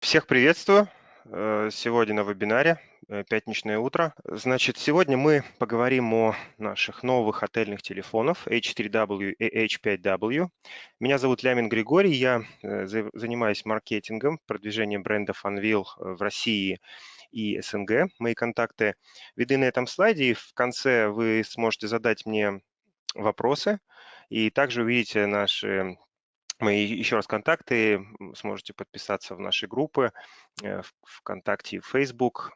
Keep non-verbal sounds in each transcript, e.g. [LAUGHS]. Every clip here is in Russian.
Всех приветствую. Э, сегодня на вебинаре э, «Пятничное утро». Значит, сегодня мы поговорим о наших новых отельных телефонов H3W и H5W. Меня зовут Лямин Григорий, я э, занимаюсь маркетингом, продвижением бренда Funwheel в России и СНГ. Мои контакты видны на этом слайде, и в конце вы сможете задать мне вопросы, и также увидите наши Мои еще раз контакты, сможете подписаться в наши группы э, ВКонтакте и Facebook.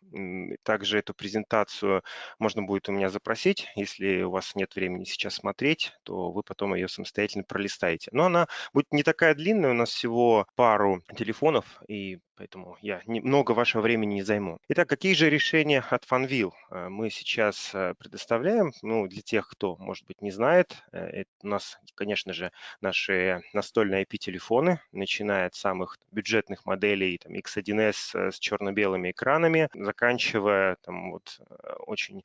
Также эту презентацию можно будет у меня запросить. Если у вас нет времени сейчас смотреть, то вы потом ее самостоятельно пролистаете. Но она будет не такая длинная, у нас всего пару телефонов, и поэтому я много вашего времени не займу. Итак, какие же решения от Funwheel э, мы сейчас э, предоставляем? Ну, для тех, кто, может быть, не знает, это у нас, конечно же, наши настольные на IP-телефоны, начиная от самых бюджетных моделей там, X1S э, с черно-белыми экранами, заканчивая там, вот, э, очень э,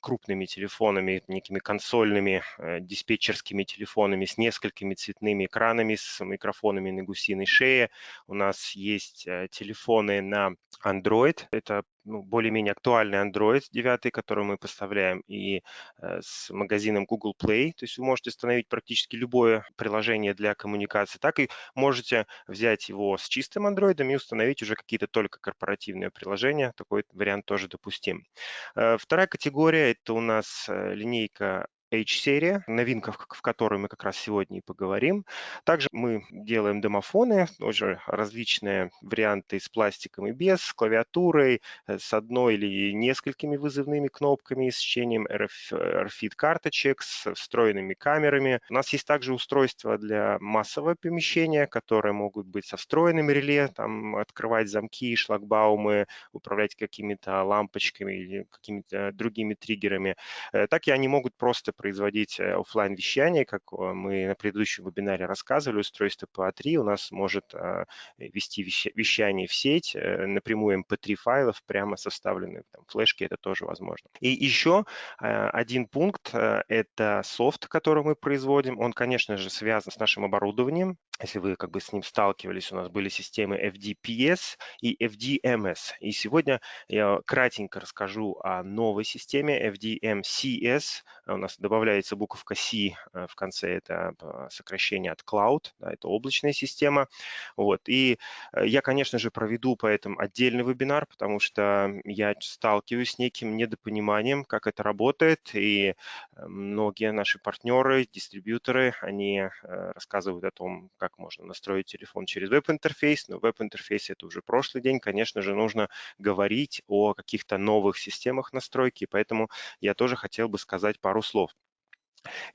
крупными телефонами, некими консольными диспетчерскими телефонами с несколькими цветными экранами, с микрофонами на гусиной шее. У нас есть телефоны на Android. Это ну, более-менее актуальный Android 9, который мы поставляем, и э, с магазином Google Play. То есть вы можете установить практически любое приложение для коммуникации, так и можете взять его с чистым Android и установить уже какие-то только корпоративные приложения. Такой вариант тоже допустим. Э, вторая категория – это у нас э, линейка H-серия, новинка, в которой мы как раз сегодня и поговорим. Также мы делаем домофоны, уже различные варианты с пластиком и без, с клавиатурой, э, с одной или несколькими вызывными кнопками, с чтением RFID карточек, с встроенными камерами. У нас есть также устройства для массового помещения, которые могут быть со встроенным реле, там открывать замки, шлагбаумы, управлять какими-то лампочками или какими-то другими триггерами. Э, так и они могут просто производить э, офлайн вещание, как э, мы на предыдущем вебинаре рассказывали, устройство PA3 у нас может а, вести вещание в сеть, э, напрямую MP3 файлов, прямо составленные там, флешки, это тоже возможно. И еще один пункт – это софт, который мы производим. Он, конечно же, связан с нашим оборудованием. Если вы как бы с ним сталкивались, у нас были системы FDPS и FDMS. И сегодня я кратенько расскажу о новой системе FDMCS. У нас добавляется буковка C э, в конце, это э, сокращение от Cloud, да, это облачная система. Вот. И э, я, конечно же, проведу по этому отдельный вебинар, потому что я сталкиваюсь с неким недопониманием, как это работает, и многие наши партнеры, дистрибьюторы, они рассказывают о том, как можно настроить телефон через веб-интерфейс, но веб-интерфейс это уже прошлый день, конечно же, нужно говорить о каких-то новых системах настройки, поэтому я тоже хотел бы сказать пару слов.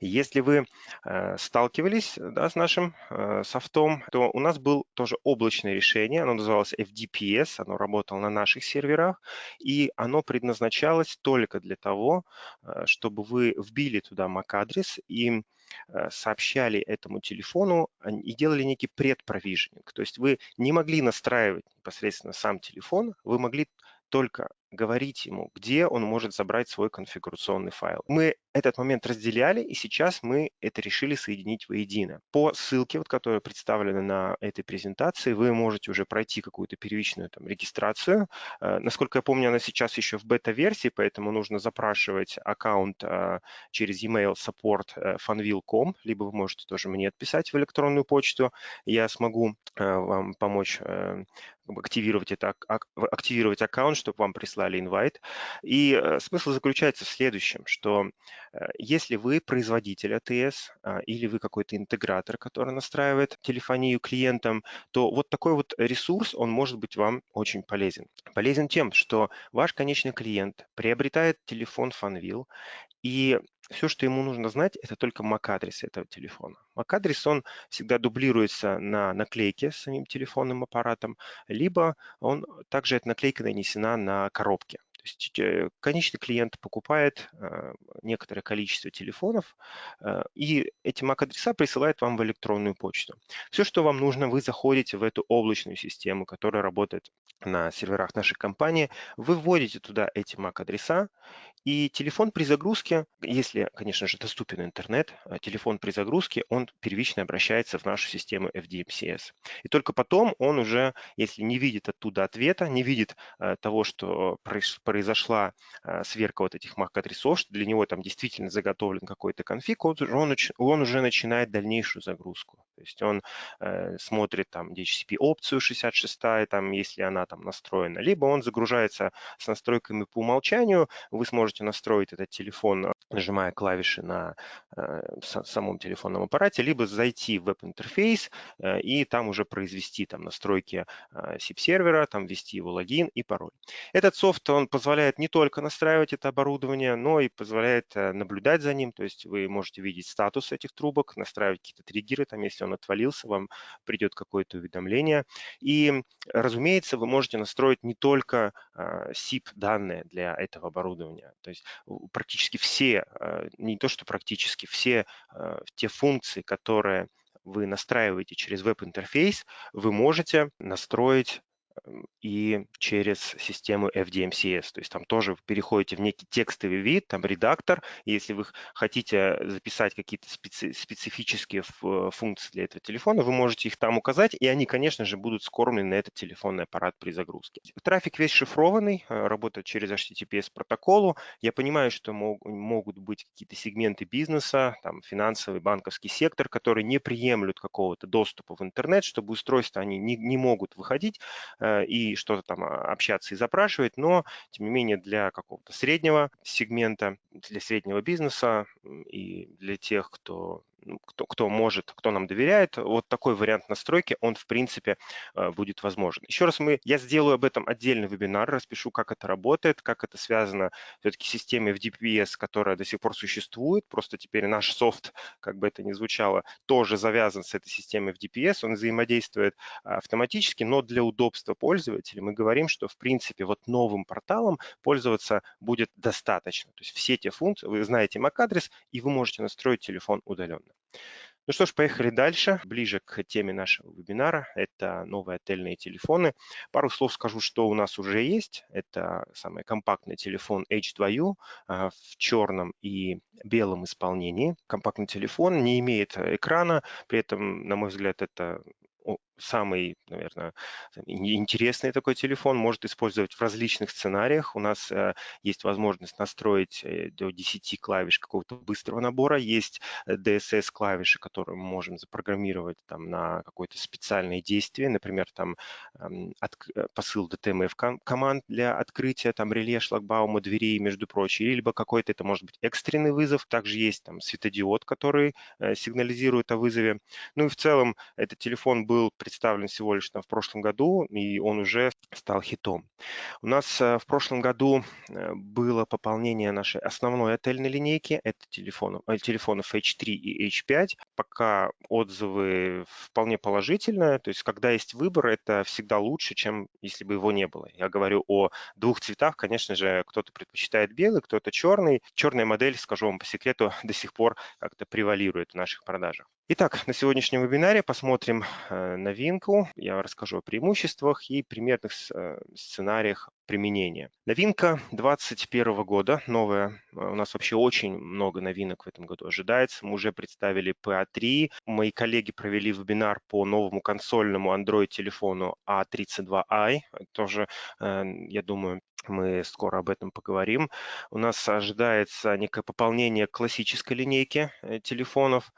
Если вы э, сталкивались да, с нашим э, софтом, то у нас было тоже облачное решение, оно называлось FDPS, оно работало на наших серверах, и оно предназначалось только для того, э, чтобы вы вбили туда MAC-адрес и сообщали этому телефону и делали некий предпровиженинг. То есть вы не могли настраивать непосредственно сам телефон, вы могли только говорить ему, где он может забрать свой конфигурационный файл. Мы этот момент разделяли, и сейчас мы это решили соединить воедино. По ссылке, вот, которая представлена на этой презентации, вы можете уже пройти какую-то первичную там, регистрацию. Э, насколько я помню, она сейчас еще в бета-версии, поэтому нужно запрашивать аккаунт э, через email support э, funwheel.com, либо вы можете тоже мне отписать в электронную почту. Я смогу вам помочь активировать, это, активировать аккаунт, чтобы вам прислали инвайт. И смысл заключается в следующем, что Э, если вы производитель АТС а, или вы какой-то интегратор, который настраивает телефонию клиентам, то вот такой вот ресурс, он может быть вам очень полезен. Полезен тем, что ваш конечный клиент приобретает телефон Funwheel, и все, что ему нужно знать, это только MAC-адрес этого телефона. MAC-адрес, он всегда дублируется на наклейке с самим телефонным аппаратом, либо он также эта наклейка нанесена на коробке То есть э, конечный клиент покупает некоторое количество телефонов, и эти MAC-адреса присылает вам в электронную почту. Все, что вам нужно, вы заходите в эту облачную систему, которая работает на серверах нашей компании, вы вводите туда эти MAC-адреса, и телефон при загрузке, если, конечно же, доступен интернет, телефон при загрузке, он первично обращается в нашу систему FDMCS. И только потом он уже, если не видит оттуда ответа, не видит э, того, что произошла э, сверка вот этих MAC-адресов, что для него там действительно заготовлен какой-то конфиг, он, он, он уже начинает дальнейшую загрузку. То есть он э, смотрит там DHCP-опцию 66, там, если она там настроена, либо он загружается с настройками по умолчанию, вы сможете настроить этот телефон, нажимая клавиши на э, самом телефонном аппарате, либо зайти в веб-интерфейс э, и там уже произвести там настройки э, SIP-сервера, там ввести его логин и пароль. Этот софт, он позволяет не только настраивать это оборудование, но и позволяет э, наблюдать за ним, то есть вы можете видеть статус этих трубок, настраивать какие-то триггеры, там, если он отвалился, вам придет какое-то уведомление. И, разумеется, вы можете настроить не только SIP-данные а, для этого оборудования. То есть практически все, а, не то что практически, все те функции, которые вы настраиваете через веб-интерфейс, вы можете настроить и через систему FDMCS. То есть там тоже вы переходите в некий текстовый вид, там редактор. если вы хотите записать какие-то специ специфические функции для этого телефона, вы можете их там указать, и они, конечно же, будут скормлены на этот телефонный аппарат при загрузке. Трафик весь шифрованный, э, работает через HTTPS протоколу. Я понимаю, что мог, могут быть какие-то сегменты бизнеса, там финансовый, банковский сектор, которые не приемлют какого-то доступа в интернет, чтобы устройства они не, не могут выходить Э, и что-то там а, общаться и запрашивать, но, тем не менее, для какого-то среднего сегмента, для среднего бизнеса и для тех, кто кто, кто может, кто нам доверяет, вот такой вариант настройки, он в принципе э, будет возможен. Еще раз, мы, я сделаю об этом отдельный вебинар, распишу, как это работает, как это связано все-таки с системой в DPS, которая до сих пор существует, просто теперь наш софт, как бы это ни звучало, тоже завязан с этой системой в DPS, он взаимодействует автоматически, но для удобства пользователя мы говорим, что в принципе вот новым порталом пользоваться будет достаточно. То есть все те функции, вы знаете MAC-адрес, и вы можете настроить телефон удаленно. Ну что ж, поехали дальше. Ближе к теме нашего вебинара. Это новые отельные телефоны. Пару слов скажу, что у нас уже есть. Это самый компактный телефон H2U а, в черном и белом исполнении. Компактный телефон не имеет экрана, при этом, на мой взгляд, это самый, наверное, интересный такой телефон, может использовать в различных сценариях. У нас э, есть возможность настроить э, до 10 клавиш какого-то быстрого набора, есть DSS-клавиши, которые мы можем запрограммировать там, на какое-то специальное действие, например, там эм, от, э, посыл DTMF команд для открытия там реле, шлагбаума, дверей, между прочим, либо какой-то, это может быть экстренный вызов. Также есть там светодиод, который сигнализирует о вызове. Ну и в целом этот телефон был представлен всего лишь там, в прошлом году, и он уже стал хитом. У нас э, в прошлом году э, было пополнение нашей основной отельной линейки, это телефонов, э, телефонов H3 и H5. Пока отзывы вполне положительные, то есть когда есть выбор, это всегда лучше, чем если бы его не было. Я говорю о двух цветах, конечно же, кто-то предпочитает белый, кто-то черный. Черная модель, скажу вам по секрету, [LAUGHS] до сих пор как-то превалирует в наших продажах. Итак, на сегодняшнем вебинаре посмотрим э, новинку. Я расскажу о преимуществах и примерных э, сценариях применения. Новинка 2021 года, новая. Э, у нас вообще очень много новинок в этом году ожидается. Мы уже представили PA3. Мои коллеги провели вебинар по новому консольному Android-телефону A32i. Тоже, я думаю, мы скоро об этом поговорим. У нас ожидается некое пополнение классической линейки телефонов.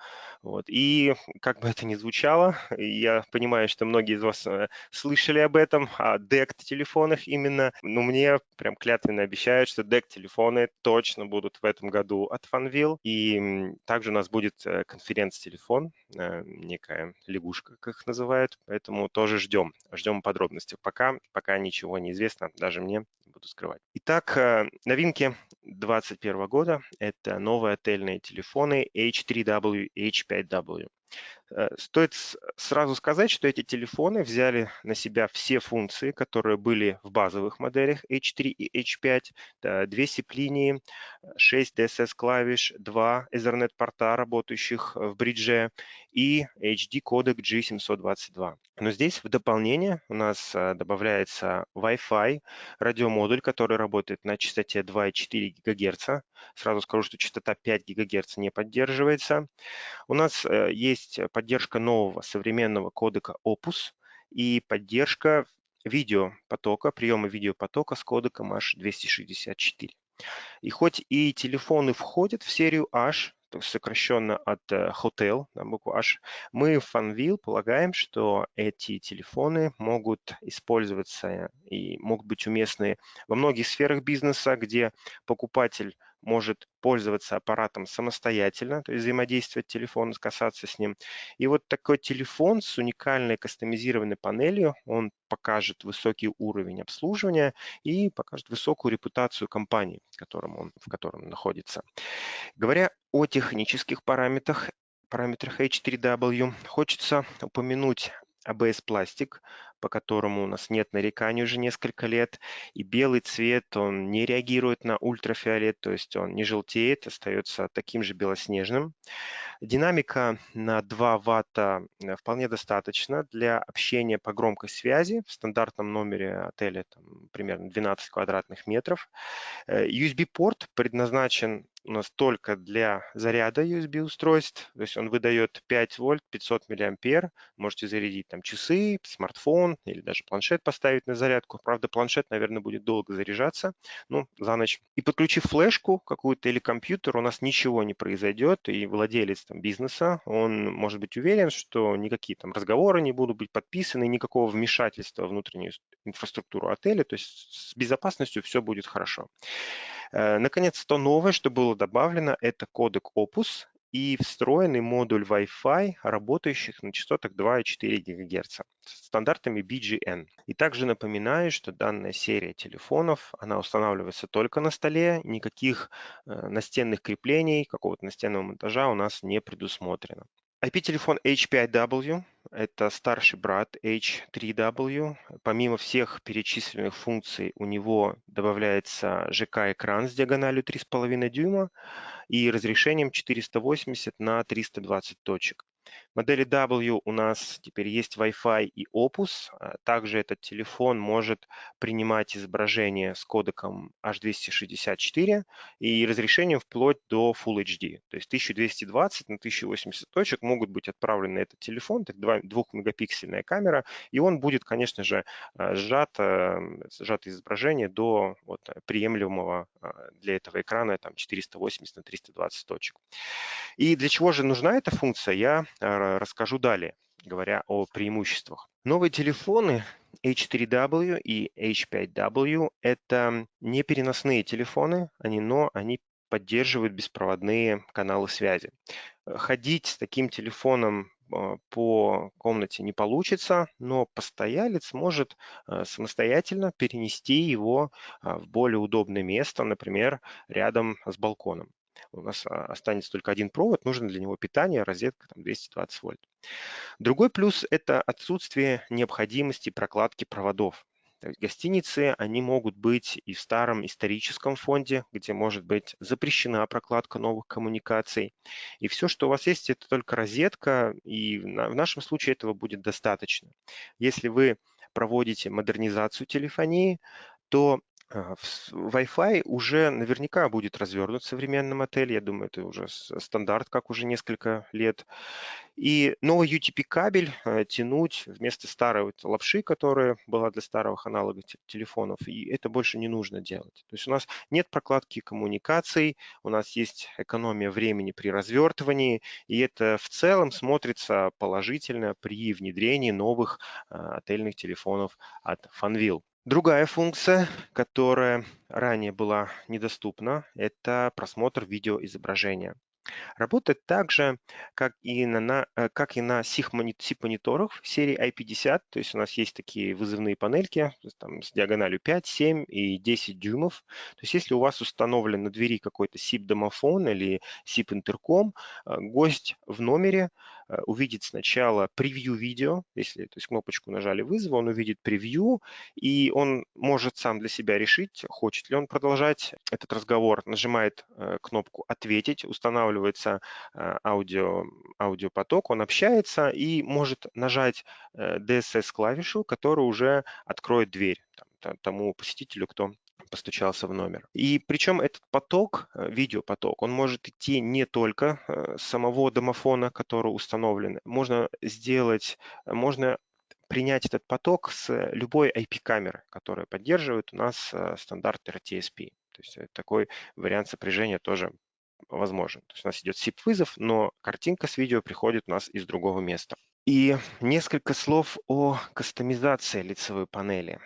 Вот. И как бы это ни звучало, [LAUGHS] я понимаю, что многие из вас э, слышали об этом, о DECT-телефонах именно, но мне прям клятвенно обещают, что DECT-телефоны точно будут в этом году от Fanvil. И также у нас будет э, конференц-телефон, э, некая лягушка, как их называют, поэтому тоже ждем, ждем подробностей. Пока, пока ничего не известно, даже мне не буду скрывать. Итак, новинки 2021 года – это новые отельные телефоны H3W, H5W. Э, стоит сразу сказать, что эти телефоны взяли на себя все функции, которые были в базовых моделях H3 и H5, две SIP-линии, 6 DSS-клавиш, два Ethernet-порта, работающих в бридже, и HD-кодек G722. Но здесь в дополнение у нас э, добавляется Wi-Fi радиомодуль, который работает на частоте 2,4 ГГц. Сразу скажу, что частота 5 ГГц не поддерживается. У нас э, есть поддержка нового современного кодека Opus и поддержка видеопотока, приема видеопотока с кодеком H264. И хоть и телефоны входят в серию H, сокращенно от э, Hotel, на букву H, мы в Funville полагаем, что эти телефоны могут использоваться и могут быть уместны во многих сферах бизнеса, где покупатель может пользоваться аппаратом самостоятельно, то есть взаимодействовать телефоном, касаться с ним. И вот такой телефон с уникальной кастомизированной панелью, он покажет высокий уровень обслуживания и покажет высокую репутацию компании, в котором он, в котором он находится. Говоря о технических параметрах, параметрах H3W, хочется упомянуть ABS пластик, по которому у нас нет нареканий уже несколько лет. И белый цвет, он не реагирует на ультрафиолет, то есть он не желтеет, остается таким же белоснежным. Динамика на 2 ватта э, вполне достаточно для общения по громкой связи. В стандартном номере отеля там, примерно 12 квадратных метров. Э, USB-порт предназначен у нас только для заряда USB устройств, то есть он выдает 5 вольт, 500 миллиампер, можете зарядить там часы, смартфон или даже планшет поставить на зарядку. Правда, планшет, наверное, будет долго заряжаться, ну, за ночь. И подключив флешку какую-то или компьютер, у нас ничего не произойдет, и владелец там, бизнеса, он может быть уверен, что никакие там разговоры не будут быть подписаны, никакого вмешательства в внутреннюю инфраструктуру отеля, то есть с безопасностью все будет хорошо. Э, наконец, то новое, что было добавлено, это кодек Opus и встроенный модуль Wi-Fi, работающих на частотах 2,4 ГГц с стандартами BGN. И также напоминаю, что данная серия телефонов, она устанавливается только на столе, никаких э, настенных креплений, какого-то настенного монтажа у нас не предусмотрено. IP-телефон H5W – это старший брат H3W. Помимо всех перечисленных функций, у него добавляется ЖК-экран с диагональю 3,5 дюйма и разрешением 480 на 320 точек модели W у нас теперь есть Wi-Fi и Opus. А также этот телефон может принимать изображение с кодеком H264 и разрешением вплоть до Full HD. То есть 1220 на 1080 точек могут быть отправлены на этот телефон. Так 2-мегапиксельная камера. И он будет, конечно же, а, сжат, а, сжато изображение до вот, приемлемого для этого экрана там, 480 на 320 точек. И для чего же нужна эта функция, я расскажу далее, говоря о преимуществах. Новые телефоны H4W и H5W – это не переносные телефоны, они, но они поддерживают беспроводные каналы связи. Ходить с таким телефоном а, по комнате не получится, но постоялец может самостоятельно перенести его в более удобное место, например, рядом с балконом у нас а, останется только один провод, нужно для него питание, розетка там, 220 вольт. Другой плюс – это отсутствие необходимости прокладки проводов. То есть гостиницы, они могут быть и в старом историческом фонде, где может быть запрещена прокладка новых коммуникаций. И все, что у вас есть, это только розетка, и в нашем случае этого будет достаточно. Если вы проводите модернизацию телефонии, то Wi-Fi уже наверняка будет развернут в современном отеле. Я думаю, это уже стандарт, как уже несколько лет. И новый UTP-кабель э, тянуть вместо старой лапши, которая была для старых аналогов телефонов, и это больше не нужно делать. То есть у нас нет прокладки коммуникаций, у нас есть экономия времени при развертывании, и это в целом смотрится положительно при внедрении новых а, отельных телефонов от Funwheel. Другая функция, которая ранее была недоступна, это просмотр видеоизображения. Работает так же, как и на, э, как на SIP-мониторах серии i50. То есть у нас есть такие вызывные панельки там, с диагональю 5, 7 и 10 дюймов. То есть если у вас установлен на двери какой-то SIP-домофон или SIP-интерком, э, гость в номере увидит сначала превью видео, если то есть кнопочку нажали вызова, он увидит превью, и он может сам для себя решить, хочет ли он продолжать этот разговор, нажимает э, кнопку «Ответить», устанавливается аудио, аудиопоток, он общается и может нажать DSS-клавишу, которая уже откроет дверь тому посетителю, кто постучался в номер. И причем этот поток, э, видеопоток, он может идти не только э, с самого домофона, который установлен. Можно сделать, можно принять этот поток с любой IP-камеры, которая поддерживает у нас э, стандарт RTSP. То есть такой вариант сопряжения тоже возможен. То есть у нас идет SIP-вызов, но картинка с видео приходит у нас из другого места. И несколько слов о кастомизации лицевой панели.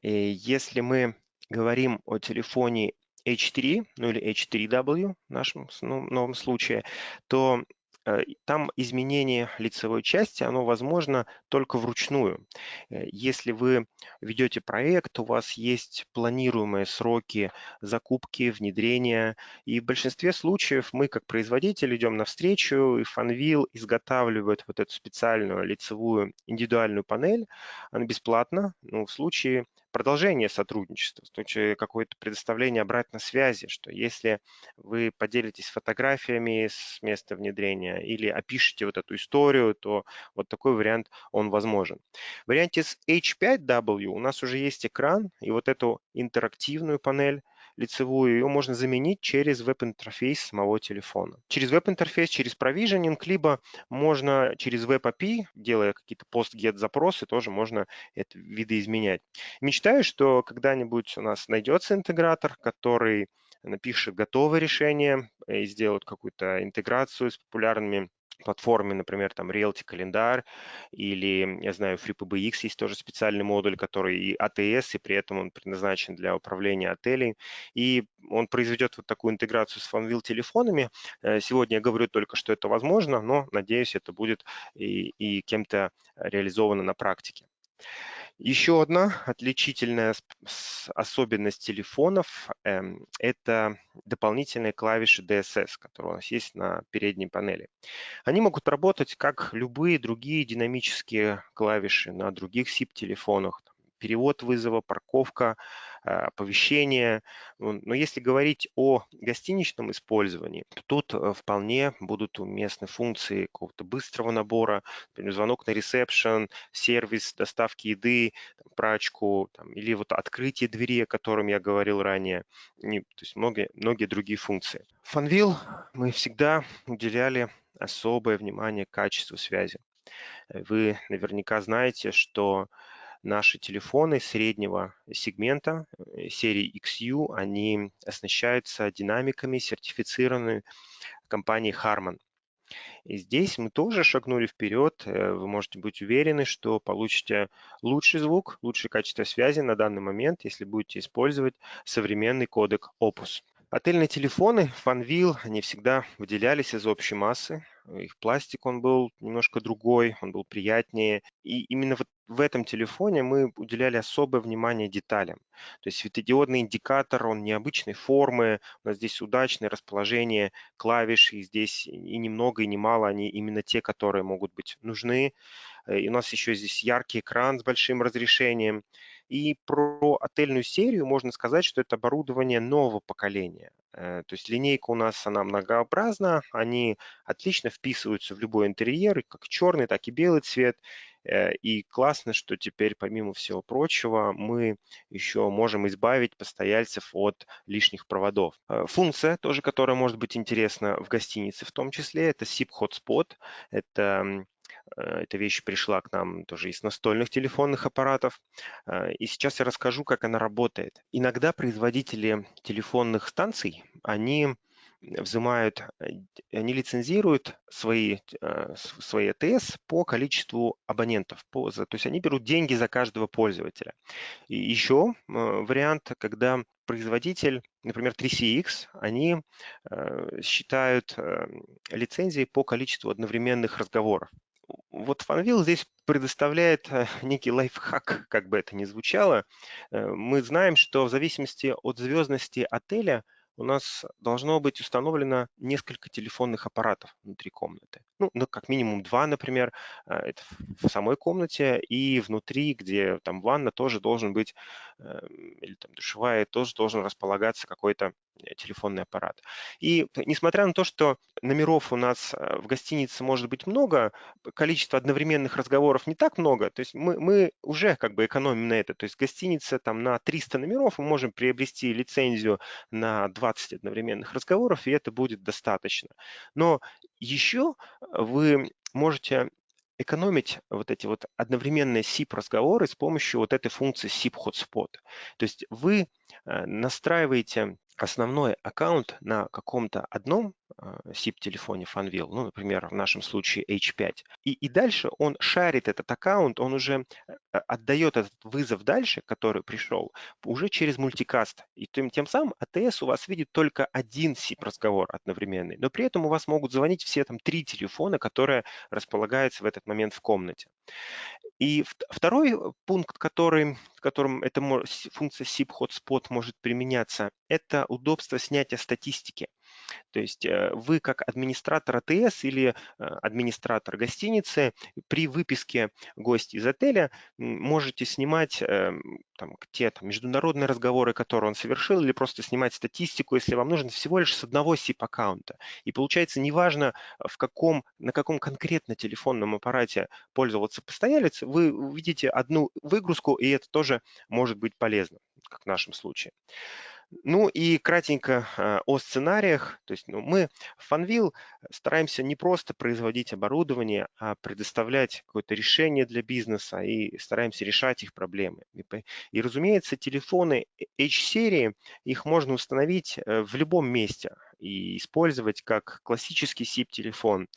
И если мы говорим о телефоне H3, ну или H3W в нашем ну, новом случае, то Э, там изменение лицевой части, оно возможно только вручную. Э, если вы ведете проект, у вас есть планируемые сроки закупки, внедрения, и в большинстве случаев мы как производитель идем навстречу, и Fanvil изготавливает вот эту специальную лицевую индивидуальную панель, она бесплатна, ну, в случае продолжение сотрудничества, в случае какое-то предоставление обратной связи, что если вы поделитесь фотографиями с места внедрения или опишите вот эту историю, то вот такой вариант, он возможен. В варианте с H5W у нас уже есть экран, и вот эту интерактивную панель лицевую, ее можно заменить через веб-интерфейс самого телефона. Через веб-интерфейс, через провиженинг, либо можно через веб-API, делая какие-то post-get запросы, тоже можно это видоизменять. Мечтаю, что когда-нибудь у нас найдется интегратор, который напишет готовое решение и сделает какую-то интеграцию с популярными платформе, например, там Realty календарь или, я знаю, FreePBX есть тоже специальный модуль, который и ATS, и при этом он предназначен для управления отелей. И он произведет вот такую интеграцию с Fanvil телефонами. Э, сегодня я говорю только, что это возможно, но, надеюсь, это будет и, и кем-то реализовано на практике. Еще одна отличительная особенность телефонов эм, – это дополнительные клавиши DSS, которые у нас есть на передней панели. Они могут работать как любые другие динамические клавиши на других SIP-телефонах, перевод вызова, парковка, а, оповещения. Но если говорить о гостиничном использовании, то тут э, вполне будут уместны функции какого-то быстрого набора, например, звонок на ресепшн, сервис доставки еды, прачку там, или вот открытие двери, о котором я говорил ранее, и, то есть многие, многие другие функции. Fanvil мы всегда уделяли особое внимание качеству связи. Вы наверняка знаете, что Наши телефоны среднего сегмента э, серии XU, они оснащаются динамиками, сертифицированными компанией Harman. И здесь мы тоже шагнули вперед. Э, вы можете быть уверены, что получите лучший звук, лучшее качество связи на данный момент, если будете использовать современный кодек Opus. Отельные телефоны Fanvil, они всегда выделялись из общей массы. Их пластик, он был немножко другой, он был приятнее. И именно вот в этом телефоне мы уделяли особое внимание деталям. То есть светодиодный индикатор, он необычной формы, у нас здесь удачное расположение клавиш, и здесь и немного, и немало они именно те, которые могут быть нужны. Э, и у нас еще здесь яркий экран с большим разрешением. И про отельную серию можно сказать, что это оборудование нового поколения. Э, то есть линейка у нас, она многообразна, они отлично вписываются в любой интерьер, как черный, так и белый цвет. Э, и классно, что теперь, помимо всего прочего, мы еще можем избавить постояльцев от лишних проводов. Э, функция тоже, которая может быть интересна в гостинице в том числе, это SIP Hotspot. Это эта вещь пришла к нам тоже из настольных телефонных аппаратов. Э, и сейчас я расскажу, как она работает. Иногда производители телефонных станций, они взимают, э, они лицензируют свои, свои АТС по количеству абонентов. По, то есть они берут деньги за каждого пользователя. И еще вариант, когда производитель, например, 3CX, они считают лицензии по количеству одновременных разговоров вот Fanvil здесь предоставляет э, некий лайфхак, как бы это ни звучало. Э, мы знаем, что в зависимости от звездности отеля у нас должно быть установлено несколько телефонных аппаратов внутри комнаты. Ну, ну как минимум два, например, это в самой комнате, и внутри, где там ванна, тоже должен быть, или там душевая, тоже должен располагаться какой-то телефонный аппарат. И несмотря на то, что номеров у нас э, в гостинице может быть много, количество одновременных разговоров не так много, то есть мы, мы уже как бы экономим на это. То есть гостиница там на 300 номеров мы можем приобрести лицензию на 20 одновременных разговоров, и это будет достаточно. Но еще вы можете экономить вот эти вот одновременные SIP-разговоры с помощью вот этой функции SIP Hotspot. То есть вы э, настраиваете основной аккаунт на каком-то одном SIP-телефоне а, Funwheel, ну, например, в нашем случае H5, и, и дальше он шарит этот аккаунт, он уже э, отдает этот вызов дальше, который пришел, уже через мультикаст. И тем, тем самым АТС у вас видит только один SIP-разговор одновременный, но при этом у вас могут звонить все там три телефона, которые располагаются в этот момент в комнате. И второй э, пункт, который, в котором эта функция SIP Hotspot может применяться, это удобство снятия статистики. То есть э, вы как администратор АТС или э, администратор гостиницы при выписке гостя из отеля можете снимать эм, там, те там, международные разговоры, которые он совершил, или просто снимать статистику, если вам нужно всего лишь с одного SIP-аккаунта. И получается, неважно, в каком, на каком конкретно телефонном аппарате пользоваться постоялец, вы увидите одну выгрузку, и это тоже может быть полезно, как в нашем случае. Ну и кратенько э, о сценариях. То есть ну, мы в Funwheel стараемся не просто производить оборудование, а предоставлять какое-то решение для бизнеса и стараемся решать их проблемы. И, и разумеется, телефоны H-серии, их можно установить э, в любом месте и использовать как классический SIP-телефон.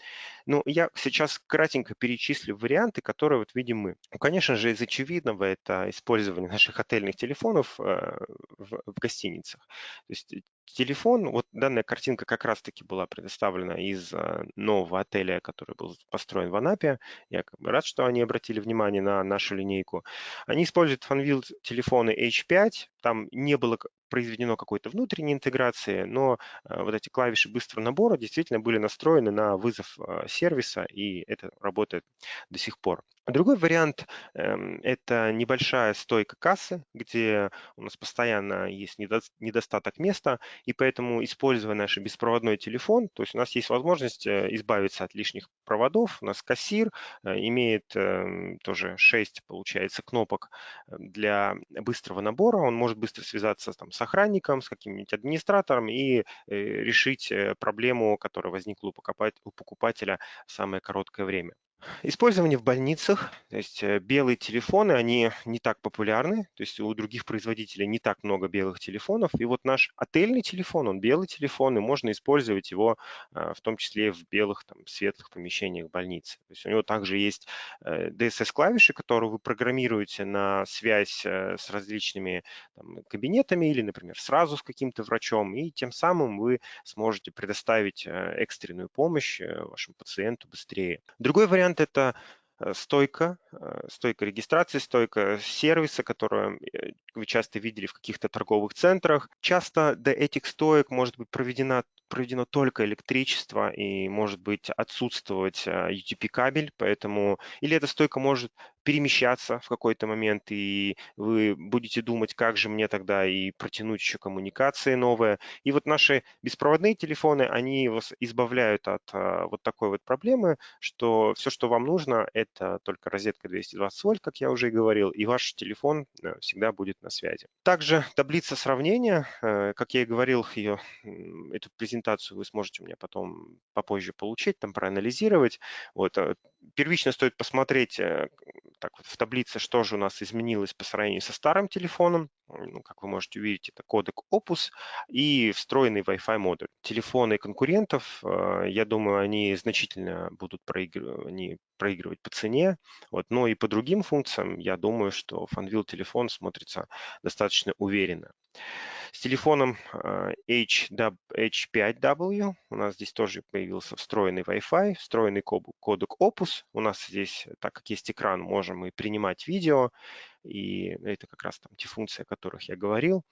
Ну, я сейчас кратенько перечислю варианты, которые вот видим мы. Ну, конечно же, из очевидного это использование наших отельных телефонов э, в, в гостиницах. То есть телефон, вот данная картинка как раз-таки была предоставлена из э, нового отеля, который был построен в Анапе. Я рад, что они обратили внимание на нашу линейку. Они используют Funwheel телефоны H5. Там не было произведено какой-то внутренней интеграции, но э, вот эти клавиши быстрого набора действительно были настроены на вызов э, сервиса, и это работает до сих пор. Другой вариант эм, – это небольшая стойка кассы, где у нас постоянно есть недостаток места, и поэтому, используя наш беспроводной телефон, то есть у нас есть возможность э, избавиться от лишних проводов. У нас кассир имеет эм, тоже 6, получается, кнопок для быстрого набора. Он может быстро связаться там, с охранником, с каким-нибудь администратором и э, решить э, проблему, которая возникла у покупателя в самое короткое время. Использование в больницах, то есть э, белые телефоны, они не так популярны, то есть у других производителей не так много белых телефонов. И вот наш отельный телефон, он белый телефон, и можно использовать его а, в том числе в белых, там, светлых помещениях больницы. То есть у него также есть DSS-клавиши, э, которые вы программируете на связь э, с различными там, кабинетами или, например, сразу с каким-то врачом, и тем самым вы сможете предоставить экстренную помощь вашему пациенту быстрее. Другой вариант вариант – это э, стойка, э, стойка регистрации, стойка сервиса, которую э, вы часто видели в каких-то торговых центрах. Часто до этих стоек может быть проведена проведено только электричество и может быть отсутствовать UTP-кабель, поэтому или эта стойка может перемещаться в какой-то момент, и вы будете думать, как же мне тогда и протянуть еще коммуникации новые. И вот наши беспроводные телефоны, они вас избавляют от а, вот такой вот проблемы, что все, что вам нужно, это только розетка 220 вольт, как я уже и говорил, и ваш телефон э, всегда будет на связи. Также таблица сравнения, э, как я и говорил, ее, эту презентацию вы сможете у меня потом попозже получить, там проанализировать. Вот. Э, первично стоит посмотреть так вот в таблице, что же у нас изменилось по сравнению со старым телефоном. Ну, как вы можете увидеть, это кодек Opus и встроенный Wi-Fi модуль. Телефоны конкурентов, э, я думаю, они значительно будут проигрывать, они проигрывать по цене. Вот. Но и по другим функциям, я думаю, что Funwheel телефон смотрится достаточно уверенно. С телефоном H5W у нас здесь тоже появился встроенный Wi-Fi, встроенный кодек Opus. У нас здесь, так как есть экран, можем и принимать видео. И это как раз там те функции, о которых я говорил.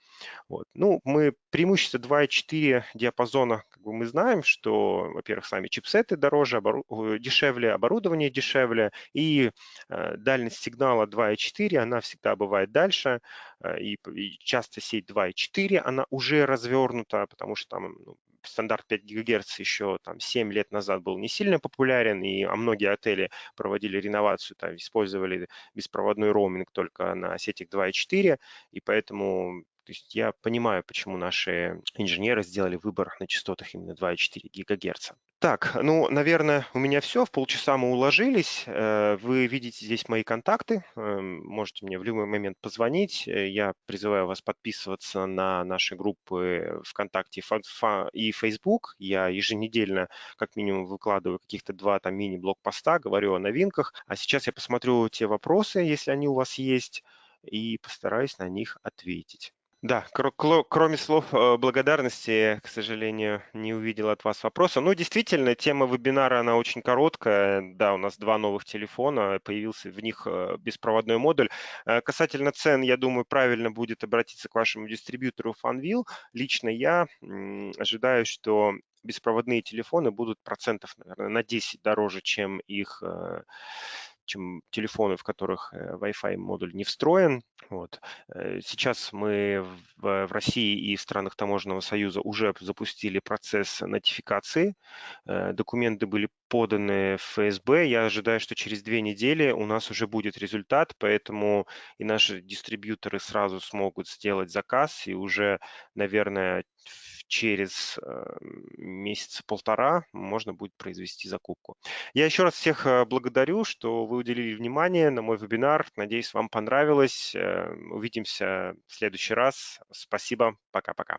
Вот. Ну, мы преимущество 2.4 диапазона, как бы мы знаем, что, во-первых, сами чипсеты дороже, обору... дешевле, оборудование дешевле, и э, дальность сигнала 2.4, она всегда бывает дальше, э, и, и часто сеть 2.4, она уже развернута, потому что там ну, стандарт 5 ГГц еще там 7 лет назад был не сильно популярен, и а многие отели проводили реновацию, там, использовали беспроводной роуминг только на сетях 2.4, и поэтому то есть я понимаю, почему наши инженеры сделали выбор на частотах именно 2,4 ГГц. Так, ну, наверное, у меня все. В полчаса мы уложились. Э, вы видите здесь мои контакты. Эм, можете мне в любой момент позвонить. Э, я призываю вас подписываться на наши группы ВКонтакте и Facebook. Я еженедельно как минимум выкладываю каких-то два там мини-блог-поста, говорю о новинках. А сейчас я посмотрю те вопросы, если они у вас есть, и постараюсь на них ответить. Да, кроме слов э, благодарности, к сожалению, не увидел от вас вопроса. Ну, действительно, тема вебинара, она очень короткая. Да, у нас два новых телефона, появился в них э, беспроводной модуль. Э, касательно цен, я думаю, правильно будет обратиться к вашему дистрибьютору Funwheel. Лично я ожидаю, что беспроводные телефоны будут процентов, наверное, на 10 дороже, чем их чем телефоны, в которых э, Wi-Fi модуль не встроен. Вот. Э, сейчас мы в, России и в странах Таможенного союза уже запустили процесс нотификации. Э, документы были поданы в ФСБ. Я ожидаю, что через две недели у нас уже будет результат, поэтому и наши дистрибьюторы сразу смогут сделать заказ и уже, наверное, через э, месяца полтора можно будет произвести закупку. Я еще раз всех э, благодарю, что вы уделили внимание на мой вебинар. Надеюсь, вам понравилось. Э, увидимся в следующий раз. Спасибо. Пока-пока.